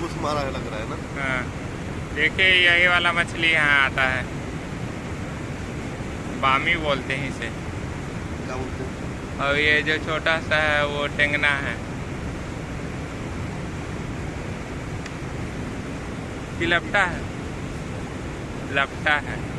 कुछ मारा है लग रहा है ना? हाँ। देखिए यही वाला मछली यहाँ आता है। बामी बोलते हैं इसे। क्या बोलते हैं? और ये जो छोटा सा है वो टेंगना है। कि लपटा है। लपटा है।